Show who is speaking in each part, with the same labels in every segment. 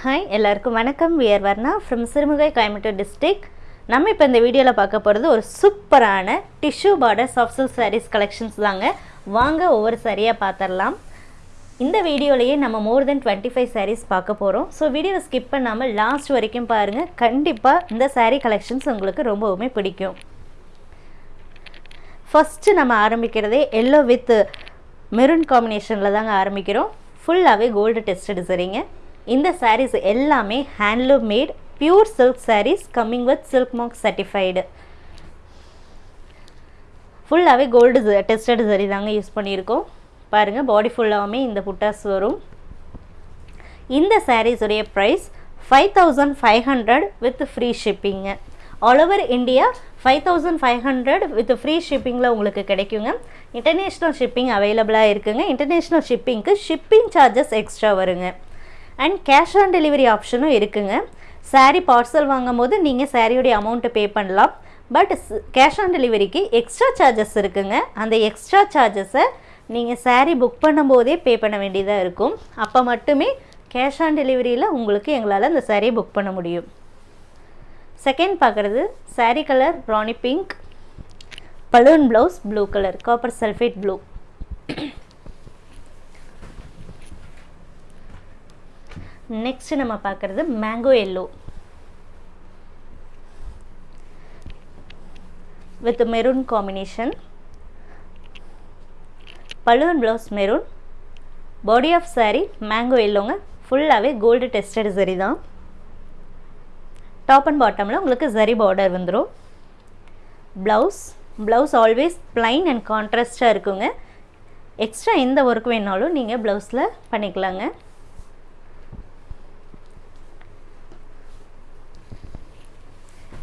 Speaker 1: Hi எல்லாருக்கும் வணக்கம். We are Varna from Sirumugai Coimbatore district நம்ம இப்போ இந்த வீடியோவில் பார்க்க போகிறது ஒரு சூப்பரான tissue border soft silk sarees collections தாங்க. வாங்க ஒவ்வொரு சாரியாக பார்த்துடலாம் இந்த வீடியோலையே நம்ம more than twenty five sarees பார்க்க போகிறோம் ஸோ வீடியோவை ஸ்கிப் பண்ணாமல் லாஸ்ட் வரைக்கும் பாருங்கள் கண்டிப்பாக இந்த சாரீ கலெக்ஷன்ஸ் உங்களுக்கு ரொம்பவுமே பிடிக்கும். ஃபஸ்ட்டு நம்ம ஆரம்பிக்கிறதே எல்லோ வித் மெரூன் காம்பினேஷனில் தாங்க ஆரம்பிக்கிறோம். ஃபுல்லாகவே கோல்டு டெஸ்டட் சரிங்க. இந்த சாரீஸ் எல்லாமே handloom made pure silk sarees coming with silk mark certified ஃபுல்லாகவே கோல்டு டெஸ்டட் சரி தாங்க யூஸ் பண்ணியிருக்கோம். பாருங்கள் பாடி ஃபுல்லாகவுமே இந்த புட்டாஸ் வரும். இந்த சாரீஸுடைய price five thousand five hundred with free shipping all over India five thousand five hundred with free ஷிப்பிங்கில் உங்களுக்கு கிடைக்குங்க. இன்டர்நேஷ்னல் ஷிப்பிங் அவைலபிளாக இருக்குங்க. இன்டர்நேஷ்னல் ஷிப்பிங்க்கு ஷிப்பிங் சார்ஜஸ் எக்ஸ்ட்ரா வருங்க. அண்ட் கேஷ் ஆன் டெலிவரி ஆப்ஷனும் இருக்குங்க. சாரீ பார்சல் வாங்கும் போது நீங்கள் சாரியோடைய அமௌண்ட்டு பே பண்ணலாம் பட் கேஷ் ஆன் டெலிவரிக்கு எக்ஸ்ட்ரா சார்ஜஸ் இருக்குங்க. அந்த எக்ஸ்ட்ரா சார்ஜஸை நீங்கள் சாரீ புக் பண்ணும்போதே பே பண்ண வேண்டியதாக இருக்கும். அப்போ மட்டுமே கேஷ் ஆன் டெலிவரியில் உங்களுக்கு எங்களால் அந்த saree புக் பண்ண முடியும். செகண்ட் பார்க்குறது sari colour rani pink balloon blouse blue colour copper sulphate blue next நம்ம பார்க்குறது mango yellow with maroon combination பழுவன் blouse maroon body of saree mango எல்லோங்க ஃபுல்லாகவே கோல்டு டெஸ்டட் சரி தான். டாப் அண்ட் பாட்டமில் உங்களுக்கு சரி பார்டர் வந்துடும் blouse blouse always plain and கான்ட்ராஸ்டாக இருக்குங்க. எக்ஸ்ட்ரா எந்த ஒர்க் வேணாலும் நீங்கள் ப்ளவுஸில் பண்ணிக்கலாங்க.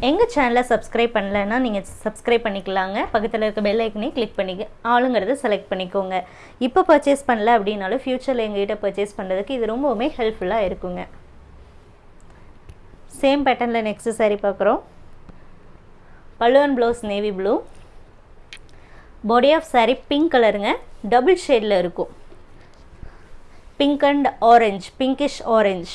Speaker 1: எங்கள் சேனலை சப்ஸ்கிரைப் பண்ணலைன்னா நீங்கள் சப்ஸ்கிரைப் பண்ணிக்கலாங்க. பக்கத்தில் இருக்க பெல் ஐக்கனே கிளிக் பண்ணி ஆளுங்கிறத செலக்ட் பண்ணிக்கோங்க. இப்போ பர்ச்சேஸ் பண்ணல அப்படின்னாலும் ஃப்யூச்சரில் எங்ககிட்ட பர்ச்சேஸ் பண்ணுறதுக்கு இது ரொம்பவுமே ஹெல்ப்ஃபுல்லாக இருக்குங்க. சேம் பேட்டர்னில் நெக்ஸ்ட்டு saree பார்க்குறோம். பல்லுவன் blouse navy blue body of saree pink கலருங்க டபுள் ஷேடில் இருக்கும். Pink and orange pinkish orange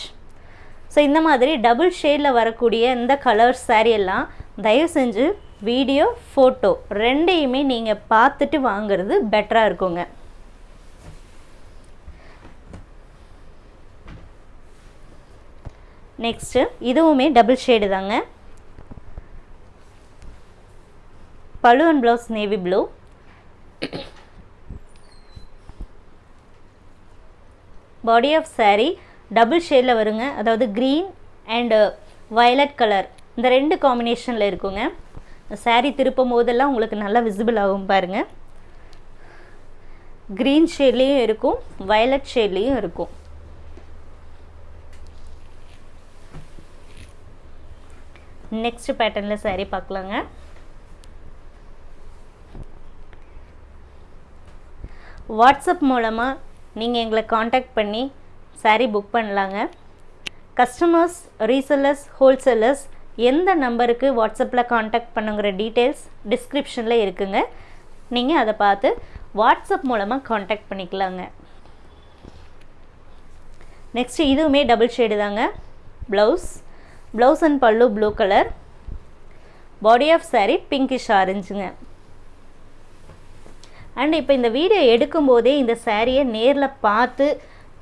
Speaker 1: so இந்த மாதிரி டபுள் ஷேடில் வரக்கூடிய இந்த கலர்ஸ் saree எல்லாம் தயவு செஞ்சு வீடியோ ஃபோட்டோ ரெண்டையுமே நீங்கள் பார்த்துட்டு வாங்குறது பெட்டராக இருக்குங்க. நெக்ஸ்ட்டு இதுவுமே டபுள் ஷேடு தாங்க. பழுவன் blouse navy blue body of saree double ஷேடில் வருங்க. அதாவது க்ரீன் அண்டு வயலட் கலர் இந்த ரெண்டு காம்பினேஷனில் இருக்குங்க. சாரீ திருப்பும் போதெல்லாம் உங்களுக்கு நல்லா விசிபிள் ஆகும் பாருங்கள் க்ரீன் ஷேட்லேயும் இருக்கும் வயலட் ஷேட்லேயும் இருக்கும். நெக்ஸ்ட் பேட்டர்னில் சாரீ பார்க்கலாங்க. வாட்ஸ்அப் மூலமாக நீங்கள் எங்களை காண்டாக்ட் பண்ணி சாரீ புக் பண்ணலாங்க. கஸ்டமர்ஸ் ரீசெல்லர்ஸ் ஹோல்சேலர்ஸ் எந்த நம்பருக்கு வாட்ஸ்அப்பில் காண்டாக்ட் பண்ணுங்கிற டீட்டெயில்ஸ் டிஸ்கிரிப்ஷனில் இருக்குங்க. நீங்கள் அதை பார்த்து வாட்ஸ்அப் மூலமாக காண்டாக்ட் பண்ணிக்கலாங்க. நெக்ஸ்ட் இதுவுமே டபுள் ஷேடு தாங்க. Blouse blouse and pallu blue colour body of saree pinkish ஆரஞ்சுங்க and இப்போ இந்த வீடியோ எடுக்கும்போதே இந்த சாரியை நேரில் பார்த்து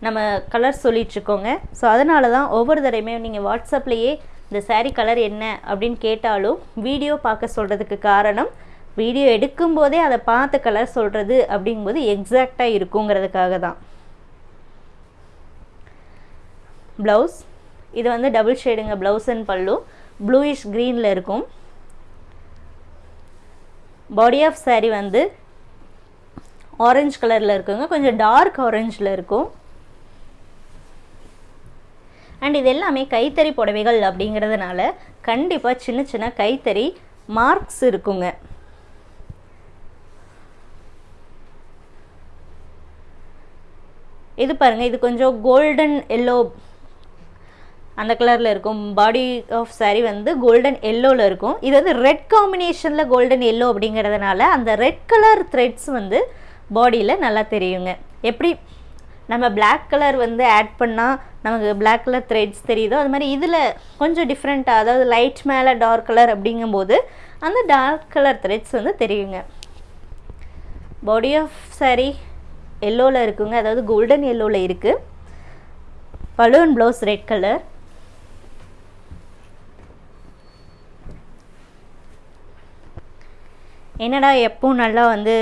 Speaker 1: நம்ம கலர் சொல்லிகிட்ருக்கோங்க ஸோ அதனால தான் ஒவ்வொரு தடவையுமே நீங்கள் வாட்ஸ்அப்லேயே இந்த சாரீ கலர் என்ன அப்படின்னு கேட்டாலும் வீடியோ பார்க்க சொல்கிறதுக்கு காரணம் வீடியோ எடுக்கும்போதே அதை பார்த்து கலர் சொல்கிறது அப்படிங்கும்போது எக்ஸாக்டாக இருக்குங்கிறதுக்காக தான் ப்ளவுஸ் இது வந்து டபுள் ஷேடுங்க ப்ளவுஸ் அண்ட் பல்லு ப்ளூயிஷ் க்ரீனில் இருக்கும். பாடி ஆஃப் சாரீ வந்து ஆரஞ்சு கலரில் இருக்குங்க. கொஞ்சம் டார்க் ஆரஞ்சில் இருக்கும். அண்ட் இது எல்லாமே கைத்தறி புடவைகள் அப்படிங்கிறதுனால கண்டிப்பாக சின்ன சின்ன கைத்தறி மார்க்ஸ் இருக்குங்க. இது பாருங்கள் இது கொஞ்சம் கோல்டன் எல்லோ அந்த கலரில் இருக்கும். பாடி ஆஃப் saree வந்து கோல்டன் எல்லோவில் இருக்கும். இது வந்து ரெட் காம்பினேஷனில் கோல்டன் எல்லோ அப்படிங்கிறதுனால அந்த ரெட் கலர் த்ரெட்ஸ் வந்து பாடியில் நல்லா தெரியுங்க. எப்படி? நம்ம பிளாக் கலர் வந்து ஆட் பண்ணால் நமக்கு பிளாக் கலர் த்ரெட்ஸ் தெரியுதோ? அது மாதிரி இதில் கொஞ்சம் டிஃப்ரெண்ட்டாக அதாவது லைட் மேலே டார்க் கலர் அப்படிங்கும்போது அந்த டார்க் கலர் த்ரெட்ஸ் வந்து தெரியுங்க. பாடி ஆஃப் சாரீ எல்லோவில் இருக்குங்க. அதாவது கோல்டன் எல்லோவில் இருக்குது பலூன் ப்ளவுஸ் ரெட் கலர் என்னடா எப்பவும் நல்லா வந்து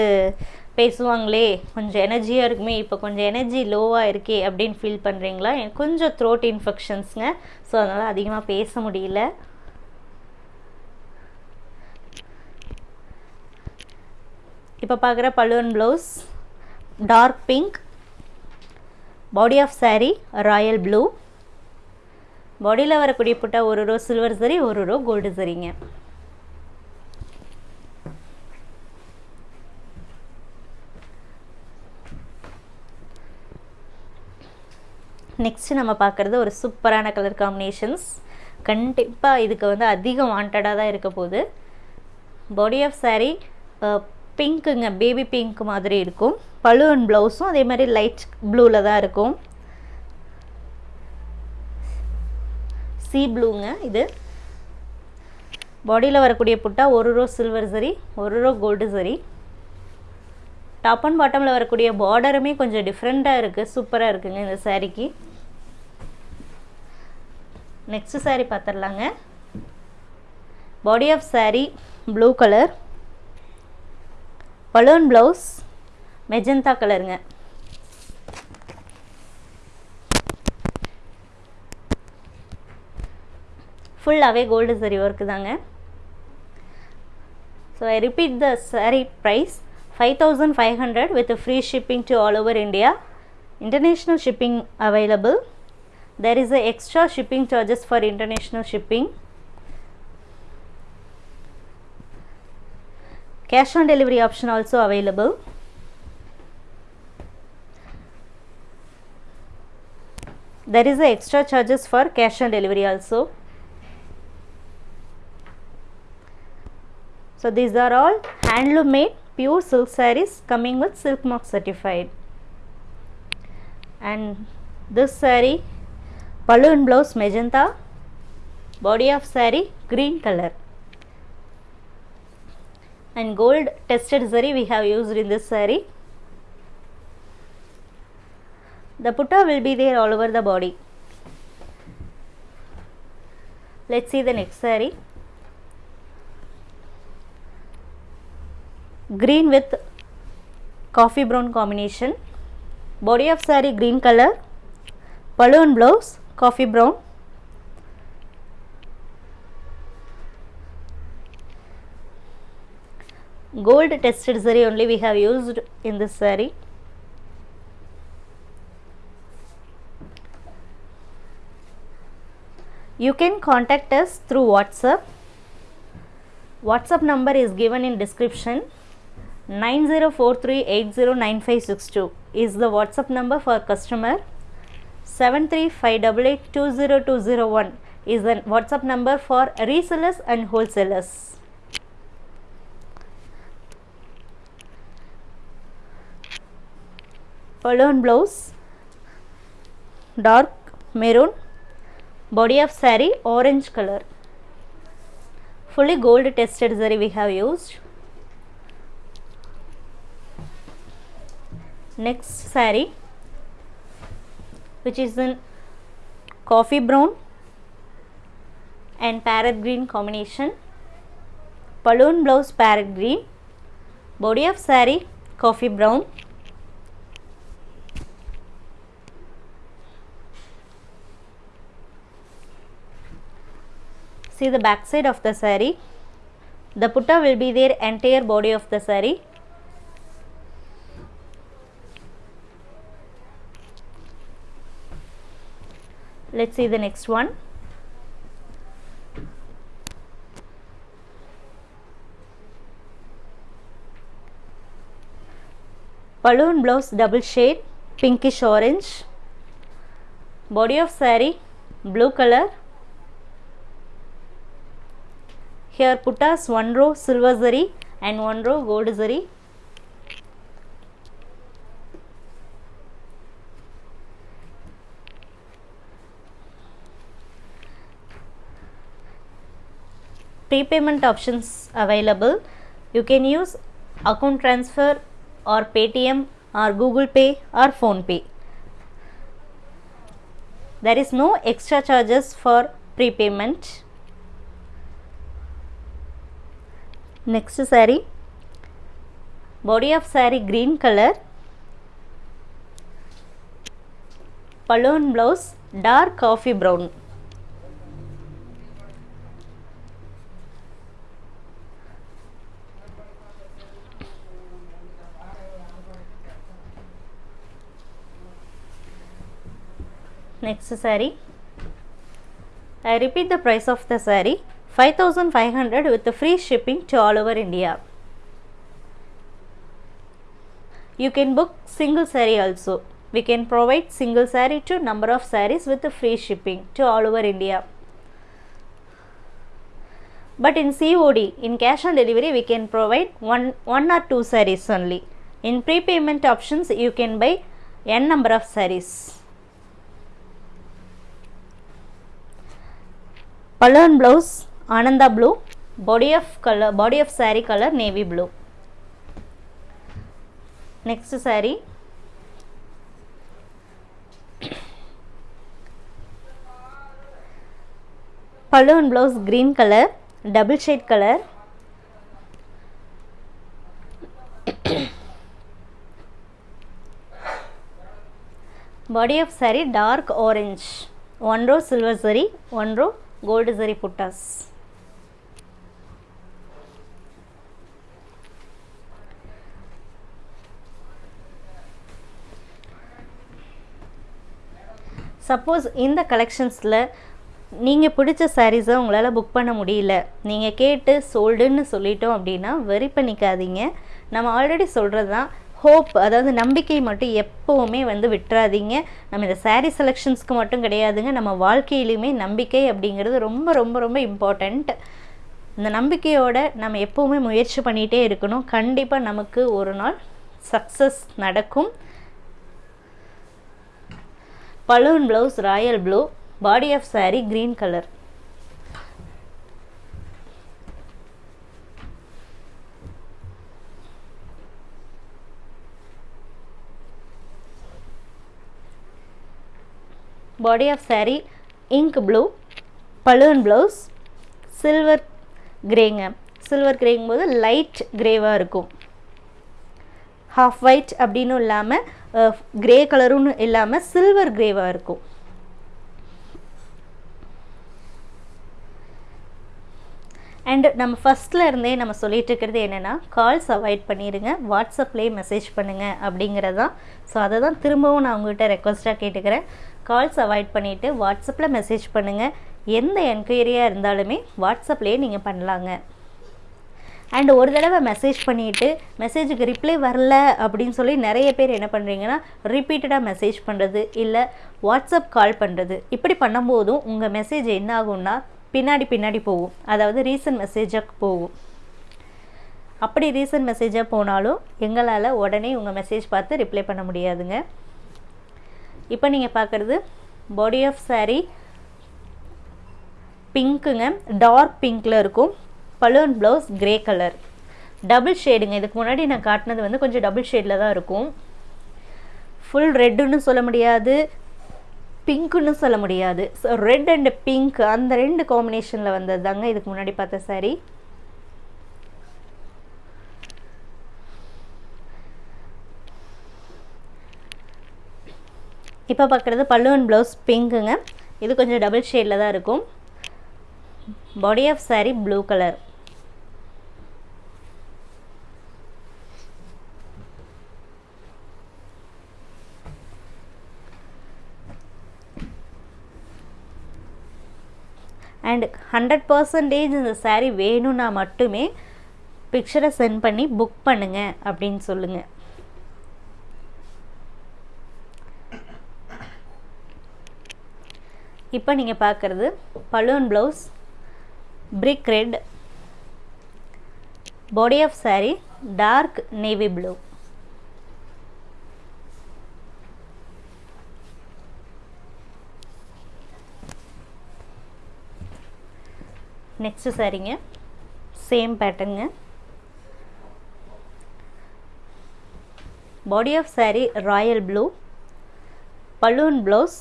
Speaker 1: பேசுவாங்களே கொஞ்சம் எனர்ஜியாக இருக்குமே இப்போ கொஞ்சம் எனர்ஜி லோவாக இருக்கே அப்படின்னு ஃபீல் பண்ணுறீங்களா எனக்கு கொஞ்சம் த்ரோட் இன்ஃபெக்ஷன்ஸுங்க ஸோ அதனால் அதிகமாக பேச முடியல. இப்போ பார்க்குற பல்லுவன் blouse dark pink body of saree royal blue பாடியில் வரக்கூடிய புட்டா ஒரு ரோ சில்வர் சரி ஒரு ரோ கோல்டு சரிங்க நெக்ஸ்ட்டு நம்ம பார்க்குறது ஒரு சூப்பரான கலர் காம்பினேஷன்ஸ் கண்டிப்பாக இதுக்கு வந்து அதிகம் வாண்டடாக தான் இருக்க போகுது. பாடி ஆஃப் saree பிங்க்குங்க பேபி பிங்க் மாதிரி இருக்கும். பலூன் ப்ளவுஸும் அதே மாதிரி லைட் ப்ளூவில் தான் இருக்கும். சி ப்ளூங்க இது. பாடியில் வரக்கூடிய புட்டா ஒரு ரோ சில்வர் சரி ஒரு row gold zari top and பாட்டமில் வரக்கூடிய பார்டருமே கொஞ்சம் டிஃப்ரெண்ட்டாக இருக்குது சூப்பராக இருக்குங்க இந்த சாரீக்கு next sari பார்த்துடலாங்க body of saree blue colour balloon blouse magenta கலருங்க ஃபுல்லாகவே கோல்டு சரி ஒர்க்கு தாங்க so I repeat the saree price five thousand five hundred with free shipping to all over India international shipping available there is a extra shipping charges for international shipping. Cash on delivery option also available. There is a extra charges for cash on delivery also. So these are all handloom made pure silk sarees coming with silk mark certified. And this saree balloon blouse magenta. Body of saree green color. And gold tested zari we have used in this saree. The putta will be there all over the body. Let's see the next saree. Green with coffee brown combination. Body of saree green color. Balloon blouse coffee brown. Gold tested zari only we have used in this saree you can contact us through whatsapp. Whatsapp number is given in description. 9043809562 is the whatsapp number for customer 73588202001 is the whatsapp number for resellers and wholesalers. Balloon blouse dark maroon body of sari orange color. Fully gold tested zari we have used. Next saree which is in coffee brown and parrot green combination balloon blouse parrot green body of saree coffee brown see the back side of the saree the putta will be there entire body of the saree let's see the next one. Balloon blouse double shade pinkish orange. Body of saree blue color. Here puttas one row silver zari and one row gold zari prepayment options available. You can use account transfer or paytm or google pay or phone pay. There is no extra charges for prepayment. Next saree. Body of saree green color. Balloon blouse dark coffee brown next I repeat the price of the saree. 5500 with the free shipping to all over India. You can book single saree also. We can provide single saree to number of sarees with the free shipping to all over India. But in COD in cash on delivery we can provide one one or two sarees only. In prepayment options you can buy n number of sarees colour blouse Ananda blue body of colour body of saree colour navy blue next saree pallu blouse green colour double shade colour body of saree dark orange one row silver zari one row gold zari puttas suppose இந்த கலெக்ஷன்ஸில் நீங்கள் பிடிச்ச சாரீஸை உங்களால் book பண்ண முடியல. நீங்கள் கேட்டு சோல்டுன்னு சொல்லிட்டோம் அப்படின்னா வெரி பண்ணிக்காதீங்க. நம்ம ஆல்ரெடி சொல்கிறது தான் ஹோப் அதாவது நம்பிக்கை மட்டும் எப்போவுமே வந்து விட்டுறாதீங்க. நம்ம இந்த சாரீ செலெக்ஷன்ஸ்க்கு மட்டும் கிடையாதுங்க. நம்ம வாழ்க்கையிலுமே நம்பிக்கை அப்படிங்கிறது ரொம்ப ரொம்ப ரொம்ப இம்பார்ட்டண்ட் இந்த நம்பிக்கையோட நம்ம எப்போவுமே முயற்சி பண்ணிகிட்டே இருக்கணும். கண்டிப்பாக நமக்கு ஒரு நாள் சக்ஸஸ் நடக்கும். Balloon blouse royal blue body of saree green colour body of saree ink blue balloon blouse silver கிரேங்க சில்வர் கிரேங்கும் போது லைட் கிரேவாக இருக்கும். ஹாஃப் ஒயிட் அப்படின்னு இல்லாமல் கிரே கலரும் இல்லாமல் சில்வர் கிரேவாக இருக்கும். அண்டு நம்ம ஃபஸ்ட்டில் இருந்தே நம்ம சொல்லிகிட்டு இருக்கிறது என்னென்னா கால்ஸ் அவாய்ட் பண்ணிடுங்க வாட்ஸ்அப்லேயே மெசேஜ் பண்ணுங்கள் அப்படிங்கிறது தான் ஸோ அதை தான் திரும்பவும் நான் உங்கள்கிட்ட ரெக்வஸ்ட்டாக கேட்டுக்கிறேன். கால்ஸ் அவாய்ட் பண்ணிவிட்டு வாட்ஸ்அப்பில் மெசேஜ் பண்ணுங்கள் எந்த என்கொயரியாக இருந்தாலுமே வாட்ஸ்அப்லேயே நீங்கள் பண்ணலாங்க. அண்ட் ஒரு தடவை மெசேஜ் பண்ணிவிட்டு மெசேஜுக்கு ரிப்ளை வரல அப்படின்னு சொல்லி நிறைய பேர் என்ன பண்ணுறீங்கன்னா ரிப்பீட்டடாக மெசேஜ் பண்ணுறது இல்லை வாட்ஸ்அப் கால் பண்ணுறது இப்படி பண்ணும்போதும் உங்கள் மெசேஜ் என்ன ஆகும்னா பின்னாடி பின்னாடி போகும். அதாவது ரீசன்ட் மெசேஜாக போகும். அப்படி ரீசன்ட் மெசேஜாக போனாலும் எங்களால் உடனே உங்கள் மெசேஜ் பார்த்து ரிப்ளை பண்ண முடியாதுங்க. இப்போ நீங்கள் பார்க்குறது பாடி ஆஃப் சாரீ பிங்க்குங்க டார்க் பிங்க்கில் இருக்கும். Balloon blouse grey colour double ஷேடுங்க இதுக்கு முன்னாடி நான் காட்டினது வந்து கொஞ்சம் டபுள் ஷேடில் தான் இருக்கும். ஃபுல் ரெட்டுன்னு சொல்ல முடியாது. பிங்க்குன்னு சொல்ல முடியாது. ஸோ ரெட் அண்ட் பிங்க் அந்த ரெண்டு காம்பினேஷனில் வந்தது தாங்க இதுக்கு முன்னாடி பார்த்த சாரி இப்போ பார்க்குறது பல்லுவன் ப்ளவுஸ் பிங்க்குங்க இது கொஞ்சம் டபுள் ஷேடில் தான் இருக்கும். Body of saree blue colour and hundred percentage இந்த சாரீ வேணும்னா மட்டுமே பிக்சரை சென்ட் பண்ணி புக் பண்ணுங்கள் அப்படின்னு சொல்லுங்கள் இப்போ நீங்கள் பார்க்குறது balloon blouse brick red body of saree dark navy blue next சாரீங்க same பேட்டர்னுங்க body of saree royal blue balloon blouse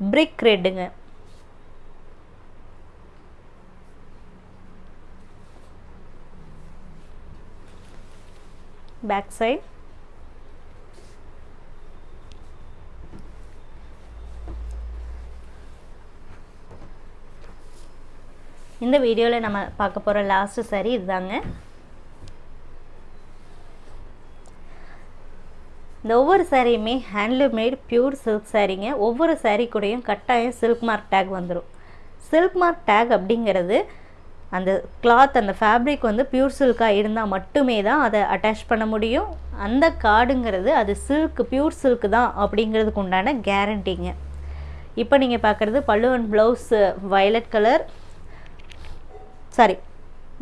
Speaker 1: brick ரெட்டுங்க பேக் சைட் இந்த வீடியோவில் நம்ம பார்க்க போகிற லாஸ்ட்டு சரி இதுதாங்க. இந்த ஒவ்வொரு சாரியுமே ஹேண்ட்லூம் பியூர் சில்க் சாரீங்க ஒவ்வொரு சாரீ கூடயும் கட்டாயம் சில்க் மார்க் டேக் வந்துடும் சில்க் மார்க் டேக் அப்படிங்கிறது அந்த கிளாத் அந்த ஃபேப்ரிக் வந்து பியூர் சில்காக இருந்தால் மட்டுமே தான் அதை அட்டாச் பண்ண முடியும். அந்த கார்டுங்கிறது அது சில்க் பியூர் சில்க் தான் அப்படிங்கிறதுக்கு உண்டான கேரண்டிங்க இப்போ நீங்கள் பார்க்குறது pallu and blouse violet colour saree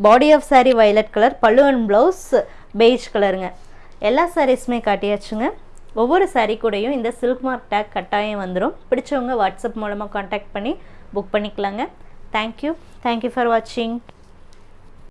Speaker 1: body of saree violet colour pallu and blouse beige கலருங்க எல்லா சாரீஸுமே காட்டியாச்சுங்க. ஒவ்வொரு சாரீ கூடயும் இந்த சில்க் மார்க் டேக் கட்டாயம் வந்துடும் பிடிச்சவங்க வாட்ஸ்அப் மூலமாக காண்டாக்ட் பண்ணி புக் பண்ணிக்கலாங்க. தேங்க்யூ தேங்க்யூ ஃபார் வாட்சிங்